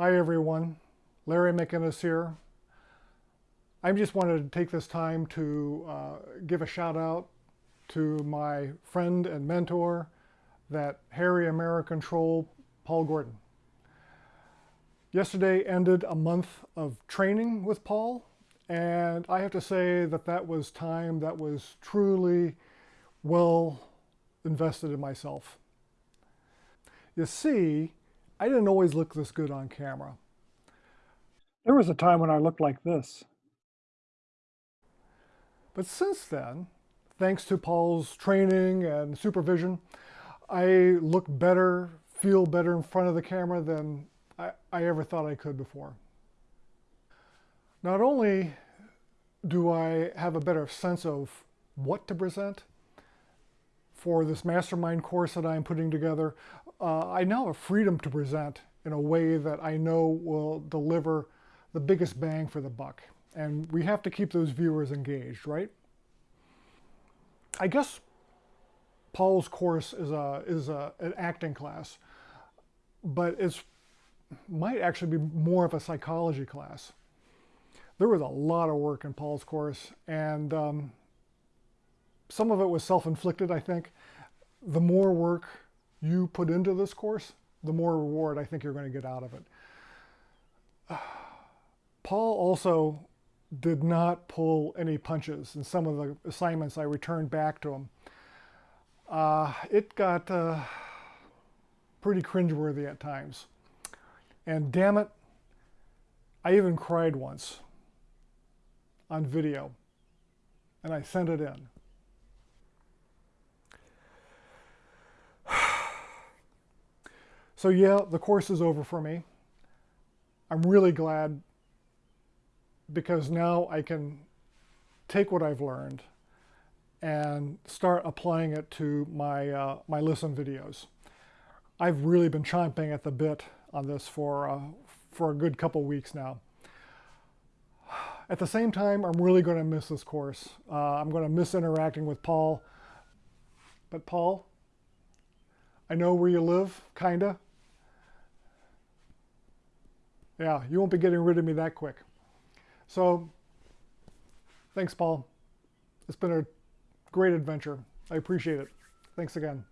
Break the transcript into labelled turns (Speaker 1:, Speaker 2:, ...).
Speaker 1: Hi everyone, Larry McInnes here. I just wanted to take this time to uh, give a shout out to my friend and mentor, that hairy American troll, Paul Gordon. Yesterday ended a month of training with Paul, and I have to say that that was time that was truly well invested in myself. You see, I didn't always look this good on camera.
Speaker 2: There was a time when I looked like this.
Speaker 1: But since then, thanks to Paul's training and supervision, I look better, feel better in front of the camera than I, I ever thought I could before. Not only do I have a better sense of what to present for this mastermind course that I'm putting together, uh, I now have freedom to present in a way that I know will deliver the biggest bang for the buck. And we have to keep those viewers engaged, right? I guess Paul's course is a is a, an acting class, but it's might actually be more of a psychology class. There was a lot of work in Paul's course, and um, some of it was self-inflicted, I think. The more work you put into this course, the more reward I think you're going to get out of it. Paul also did not pull any punches in some of the assignments I returned back to him. Uh, it got uh, pretty cringeworthy at times. And damn it, I even cried once on video, and I sent it in. So yeah, the course is over for me. I'm really glad because now I can take what I've learned and start applying it to my, uh, my listen videos. I've really been chomping at the bit on this for, uh, for a good couple weeks now. At the same time, I'm really going to miss this course. Uh, I'm going to miss interacting with Paul. But Paul, I know where you live, kinda. Yeah, you won't be getting rid of me that quick. So, thanks, Paul. It's been a great adventure. I appreciate it. Thanks again.